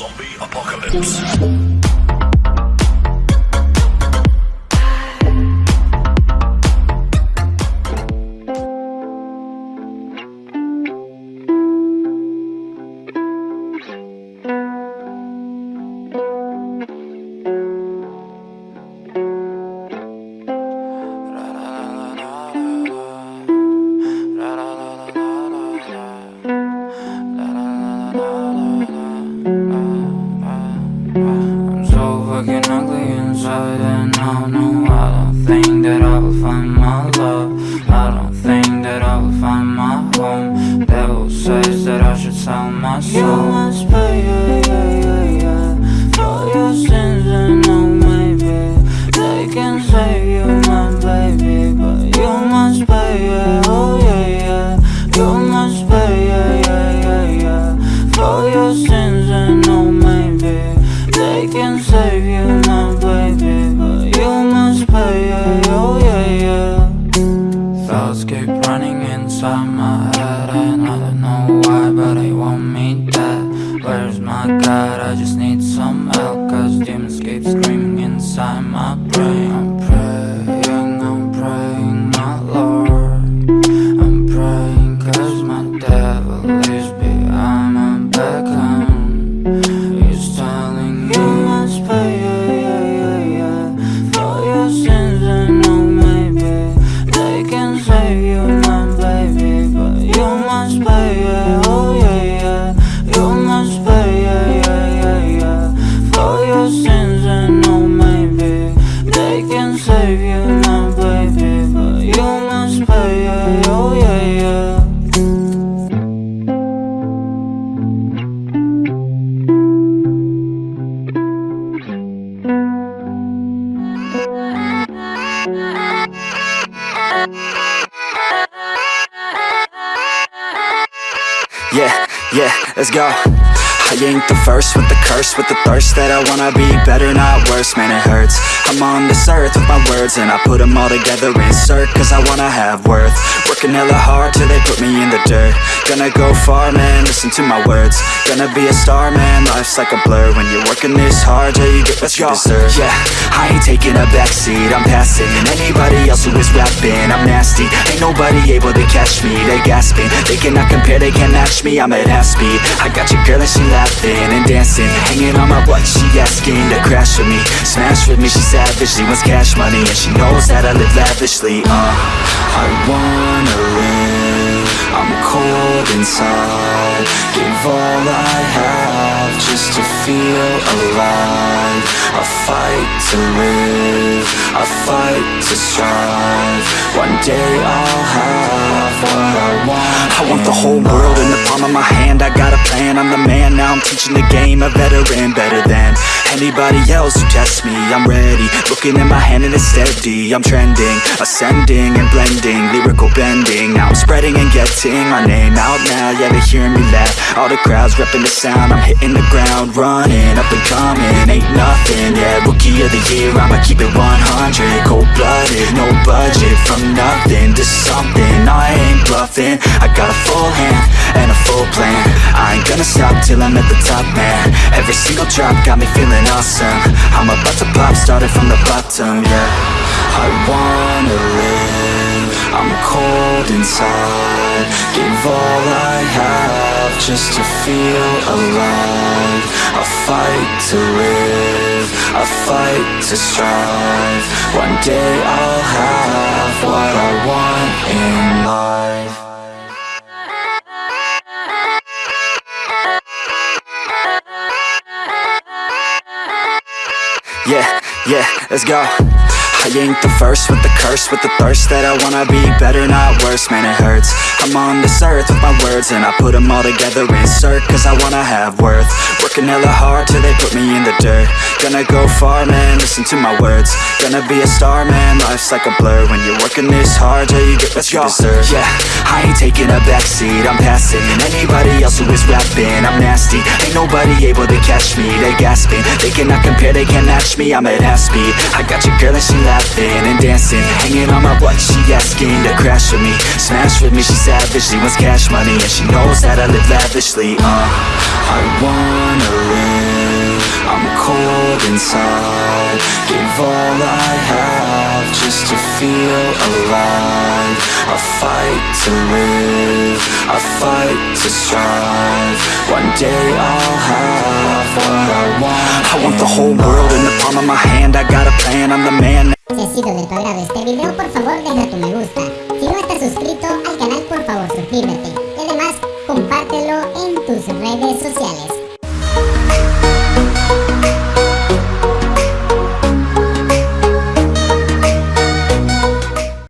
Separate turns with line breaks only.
Zombie apocalypse.
Inside and I know I don't think that I will find my love. I don't think that I will find my home. Devil says that I should sell my soul. You must pay, yeah, yeah, yeah, yeah. For your sins and no maybe. They can save you, my baby But you must pay, yeah, oh yeah, yeah. You must pay, yeah, yeah, yeah, yeah. For your sins and no maybe. They can save you, God? I just need Yeah, yeah,
let's go. I ain't the first with the curse, with the thirst that I wanna be better, not worse, man, it hurts. I'm on this earth with my words, and I put them all together, insert, cause I wanna have worth. Working hella hard till they put me in the dirt. Gonna go far, man, listen to my words. Gonna be a star, man, life's like a blur. When you're working this hard, till you get what you deserve. Yeah, I ain't taking a backseat, I'm passing. Anybody else who is rapping, I'm nasty. Ain't nobody able to catch me, they gasping. They cannot compare, they can't match me, I'm at half speed. I got your girl and she laughing and dancing. Hanging on my butt, she asking to crash with me. Smash with me, she savage, she wants cash money. And she knows that I live lavishly, uh. I wanna live, I'm cold inside. Give all I have just to feel alive. I fight to live, I fight to strive. One day I'll have what I want. I want the whole world in the palm of my hand. I got a plan, I'm the man. Now I'm teaching the game, a veteran, better than anybody else who tests me. I'm ready, looking at my hand and it's steady. I'm trending, ascending and blending, lyrical bending. Now I'm spreading and getting my name out now. Yeah, they hearing me laugh. All the crowds repping the sound. I'm hitting the ground, running up and coming. Ain't nothing, yeah. Rookie of the year, I'ma keep it 100. Cold blooded, no budget. From nothing to something, I ain't bluffing. I got a full hand and a full plan. I ain't gonna stop till I'm at the top, man. Every single drop got me feeling awesome. I'm about to pop, started from the bottom, yeah. I wanna live, I'm cold inside. Give all I have just to feel alive. I fight to live, I fight to strive. One day I'll have what I want in life. Yeah, yeah, let's go. I ain't the first with the curse, with the thirst that I wanna be better, not worse, man, it hurts. I'm on this earth with my words, and I put them all together, insert, cause I wanna have worth. Working hella hard till they put me in the dirt. Gonna go far, man, listen to my words. Gonna be a star, man, life's like a blur. When you're working this hard, till you get what you deserve. Yeah, I ain't taking a backseat, I'm passing. Anybody else who is rapping, I'm nasty. Ain't nobody able to catch me, they gasping. They cannot compare, they can't match me, I'm at half speed. I got your girl and she laughing and dancing Hanging on my butt, she asking to crash with me Smash with me, she wants cash money And she knows that I live lavishly, uh. I wanna live, I'm cold inside Give all I have. Feel alive I fight to live, I fight to strive One day I'll have what I want I want the whole world in the palm of my hand I got a plan, I'm the man
Si ha sido de tu agrado este video, por favor deja tu me gusta. Si no estás suscrito al canal, por favor suscríbete. Y además, compártelo en tus redes sociales.